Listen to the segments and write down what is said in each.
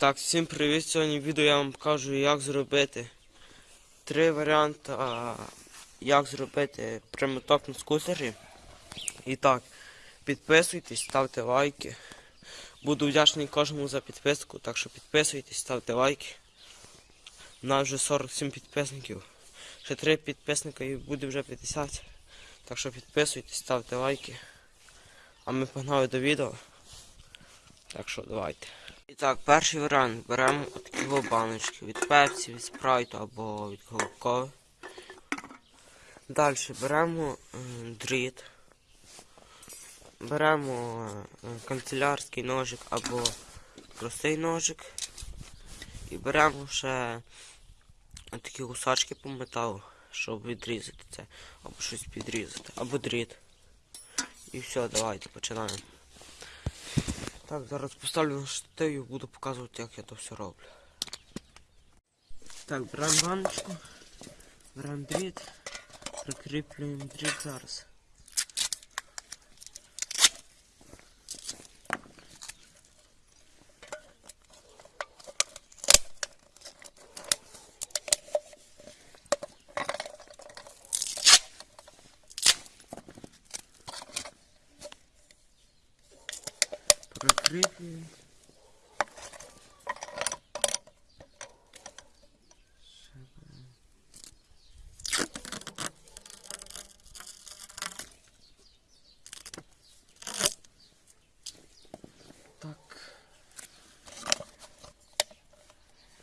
Так, всім привіт! Сьогодні відео я вам покажу, як зробити три варіанти, як зробити прямоток на скутері. І так, підписуйтесь, ставте лайки. Буду вдячний кожному за підписку, так що підписуйтесь, ставте лайки. У нас вже 47 підписників. Ще 3 підписника і буде вже 50. Так що підписуйтесь, ставте лайки. А ми погнали до відео. Так що давайте. І так, перший варіант. Беремо такі баночки від пепсі, від спрайту або від кока Далі беремо е, дріт. Беремо е, канцелярський ножик або простий ножик. І беремо ще такі гусачки по металу, щоб відрізати це, або щось підрізати, або дріт. І все, давайте починаємо. Так, зараз поставлю на штатив і буду показувати, як я то все роблю. Так, беремо баночку, беремо дріт, прикріплюємо дріт зараз. Прикріплюємо. Так.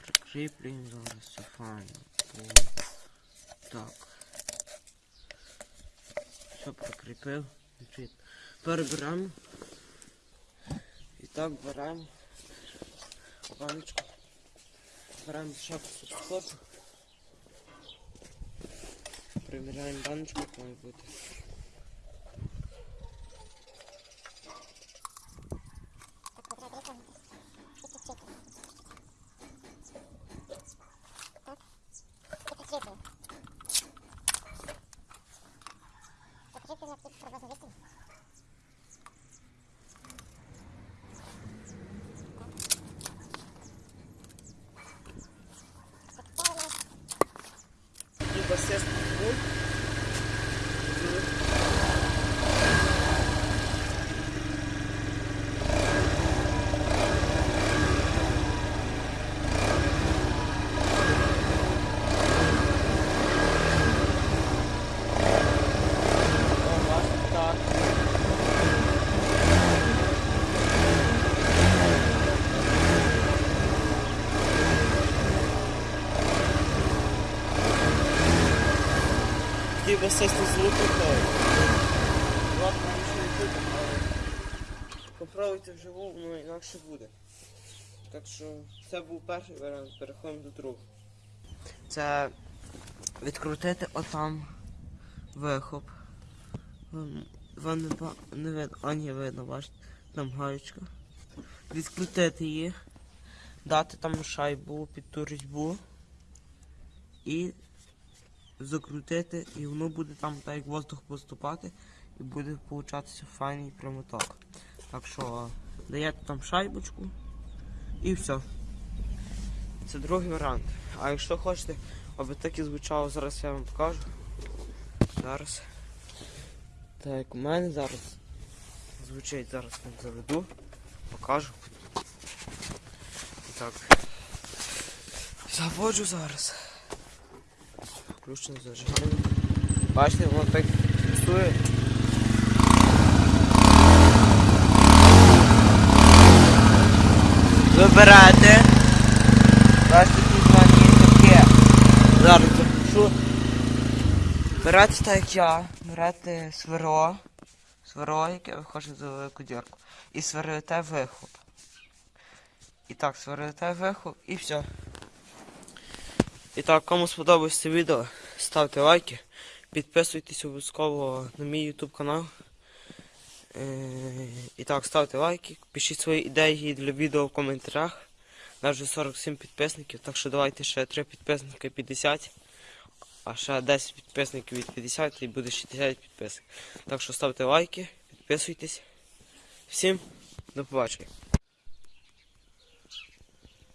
Прикріплюємо зараз все файно. Так. Все прикріпив. І так беремо баночку. Беремо шапку субскоту. Приміряємо баночку, як має бути. І басист був. О, власне, так. Сісти з луку, то ладно, нічого не буде, але попробуйте вживу, воно інакше буде. Так що це був перший варіант, переходимо до другого. Це відкрутити отам вихоп. Вам, не, не видно, а ні, видно, бачите, там гаєчка. Відкрутити її, дати там шайбу під ту різьбу і закрутити, і воно буде там так як воздух поступати, і буде получатися файний прямоток. Так що даєте там шайбочку і все. Це другий варіант. А якщо хочете, аби так і звучало, зараз я вам покажу. Зараз. Так у мене зараз звучить, зараз вам заведу, покажу. Так. Заводжу зараз. Включено зажигання. Бачите, воно так фіксує. Вибирайте. Бачите, тут таке. Зараз запишу. Берете так я, берете сверло, сверло, яке виходить за велику дірку. І сверлите вихоп. І так, сверлите вихоп і все. І так, кому сподобалось це відео, ставте лайки, підписуйтесь обов'язково на мій YouTube канал. Е, І так, ставте лайки, пишіть свої ідеї для відео в коментарях. Нас вже 47 підписників, так що давайте ще 3 підписники 50, а ще 10 підписників від 50 і буде 60 підписників. Так що ставте лайки, підписуйтесь. Всім до побачення.